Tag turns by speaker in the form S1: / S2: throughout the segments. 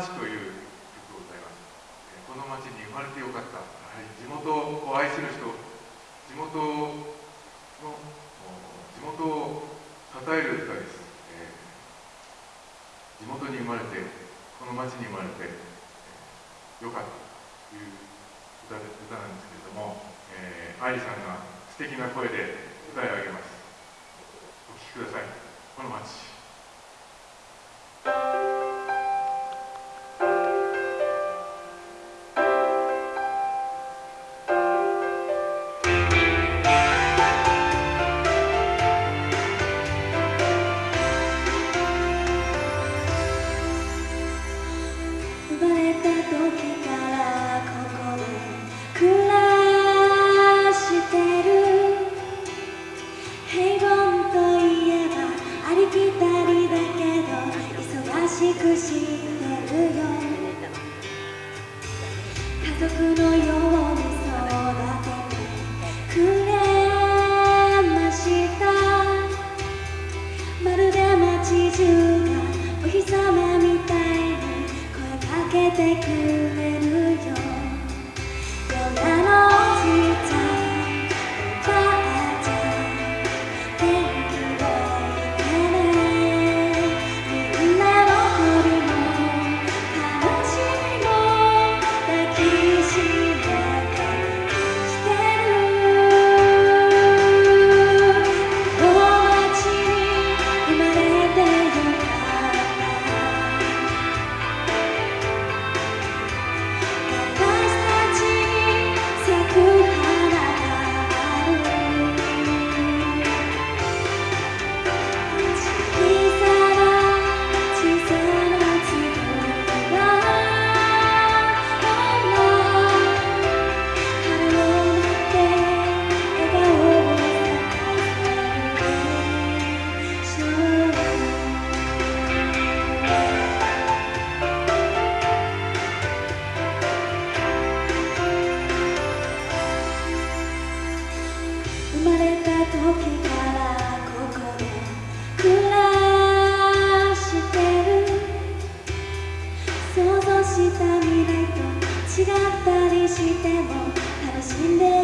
S1: 町」という曲を歌います。この町に生まれてよかった。はり地元を愛する人地元の地元を称える歌です、えー、地元に生まれてこの町に生まれて、えー、よかったという歌歌なんですけれども、えー、愛理さんが素敵な声で歌い上げます。お聴きください。この町。
S2: 平凡といえばありきたりだけど忙しくしてるよ家族のように育ててくれましたまるで街中がお日様みたいに声かけてくれる。まれた時からここで暮らしてる。想像した未来と違ったりしても楽しんでる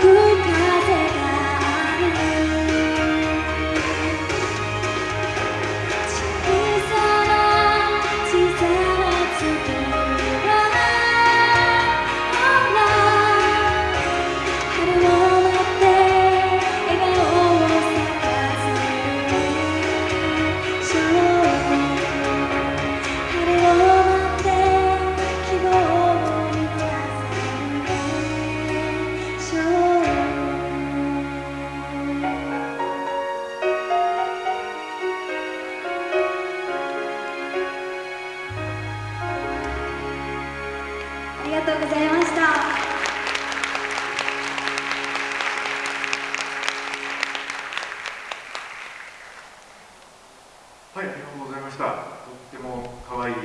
S2: could